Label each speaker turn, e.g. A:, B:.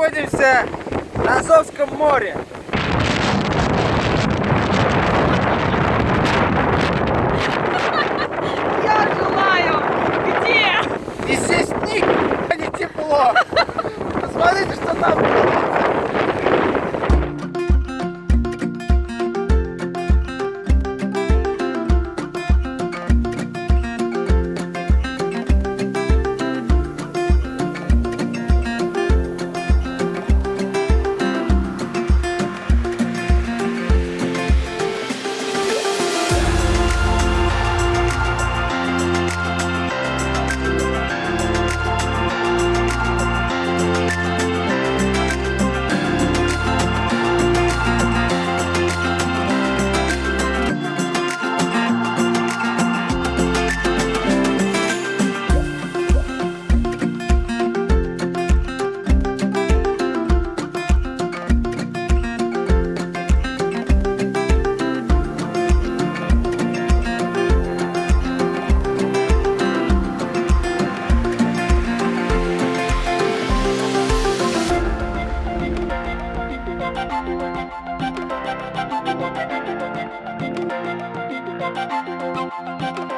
A: находимся на Азовском море. Thank you.